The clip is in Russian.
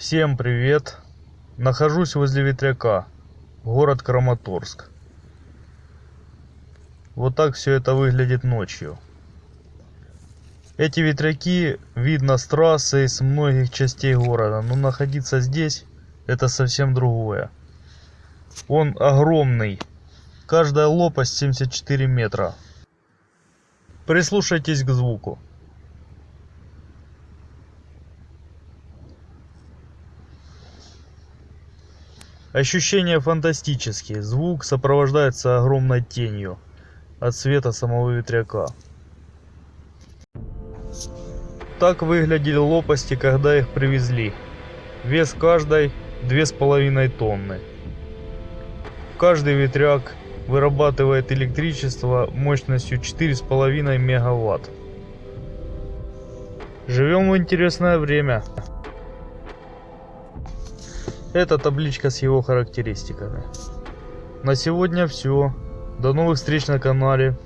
Всем привет! Нахожусь возле ветряка, город Краматорск. Вот так все это выглядит ночью. Эти ветряки видно с трассы и с многих частей города, но находиться здесь это совсем другое. Он огромный, каждая лопасть 74 метра. Прислушайтесь к звуку. Ощущения фантастические. Звук сопровождается огромной тенью от света самого ветряка. Так выглядели лопасти, когда их привезли. Вес каждой две с половиной тонны. Каждый ветряк вырабатывает электричество мощностью 4,5 мегаватт. Живем в интересное время. Это табличка с его характеристиками. На сегодня все. До новых встреч на канале.